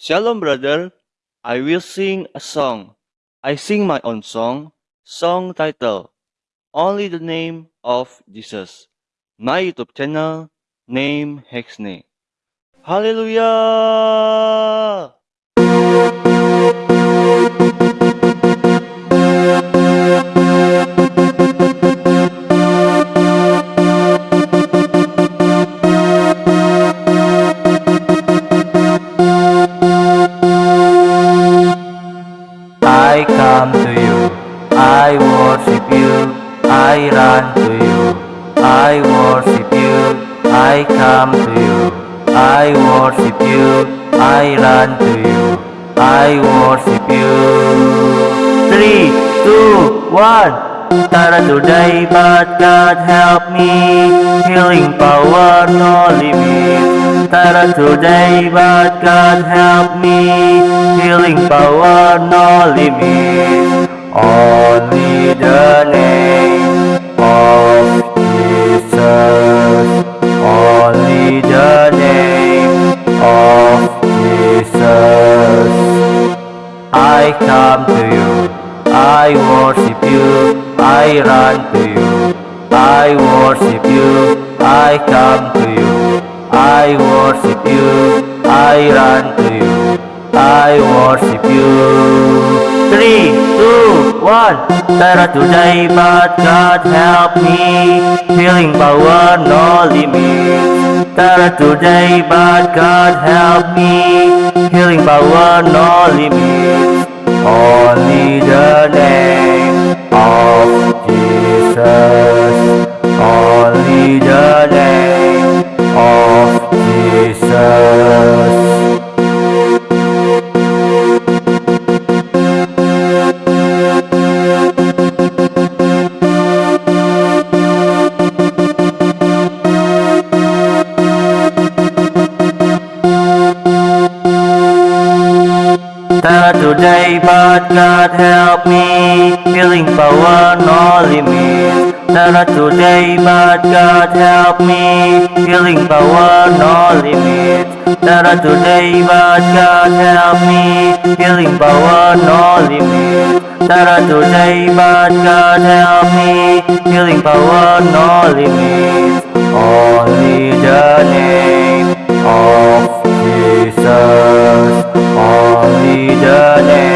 Shalom, brother. I will sing a song. I sing my own song. Song title Only the Name of Jesus. My YouTube channel name Hexney. Hallelujah! Come to you, I worship you, I run to you, I worship you, I come to you, I worship you, I run to you, I worship you. Three, two, one. Started today, but God help me. Healing power, no limit. Started today, but God help me. Healing power, no limit. Only the name of Jesus. Only the name of Jesus. I come to you, I worship you, I run to you, I worship you, I come to you, I worship you, I run to you, I worship you. Three, two, one. Better today, but God help me. Healing power, no limit. Better today, but God help me. Healing power, no limit. Only the name of Jesus. Start today, but God help me. Healing power, no limit. Start today, but God help me. Healing power, no limit. Start today, but God help me. Healing power, no limit. Start today, but God help me. Healing power, no limit. 的你。